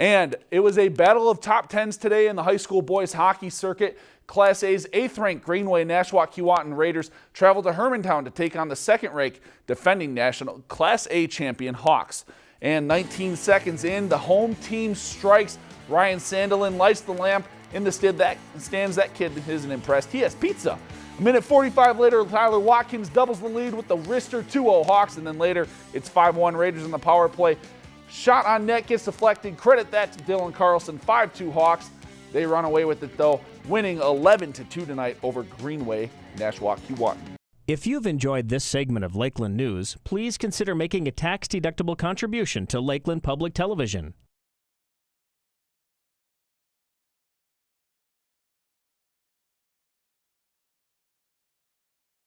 And it was a battle of top tens today in the high school boys hockey circuit. Class A's eighth ranked Greenway Nashwauk Keewatin Raiders traveled to Hermantown to take on the second ranked defending national Class A champion Hawks. And 19 seconds in, the home team strikes. Ryan Sandelin lights the lamp in the stand that stands. That kid isn't impressed. He has pizza. A minute 45 later, Tyler Watkins doubles the lead with the wrister 2-0 Hawks, and then later it's 5-1 Raiders in the power play. Shot on net gets deflected. Credit that to Dylan Carlson. 5-2 Hawks. They run away with it though, winning 11-2 tonight over Greenway Nashwauk Keewatin. If you've enjoyed this segment of Lakeland News, please consider making a tax-deductible contribution to Lakeland Public Television.